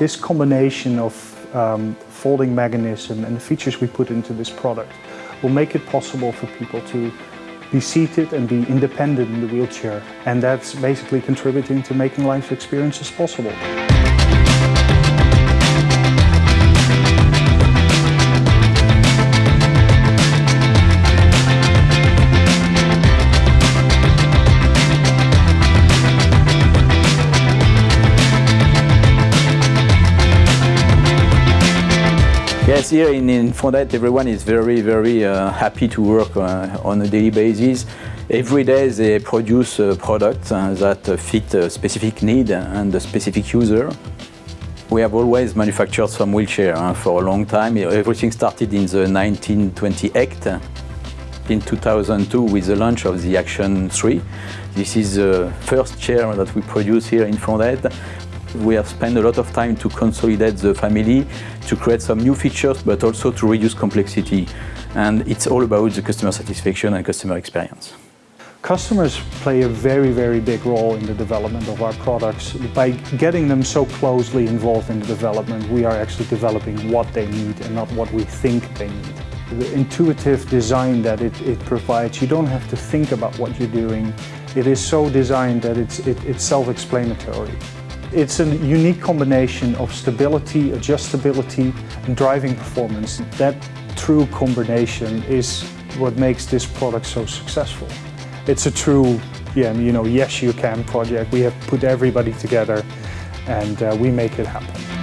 This combination of um, folding mechanism and the features we put into this product will make it possible for people to be seated and be independent in the wheelchair. And that's basically contributing to making life experiences possible. Yes, here in, in Fondettes everyone is very, very uh, happy to work uh, on a daily basis. Every day they produce uh, products that fit a specific need and a specific user. We have always manufactured some wheelchair uh, for a long time. Everything started in the 1928. In 2002 with the launch of the Action 3. This is the first chair that we produce here in Fondettes. We have spent a lot of time to consolidate the family, to create some new features, but also to reduce complexity. And it's all about the customer satisfaction and customer experience. Customers play a very, very big role in the development of our products. By getting them so closely involved in the development, we are actually developing what they need and not what we think they need. The intuitive design that it, it provides, you don't have to think about what you're doing. It is so designed that it's, it, it's self-explanatory. It's a unique combination of stability, adjustability and driving performance. That true combination is what makes this product so successful. It's a true, yeah, you know, yes you can project. We have put everybody together and uh, we make it happen.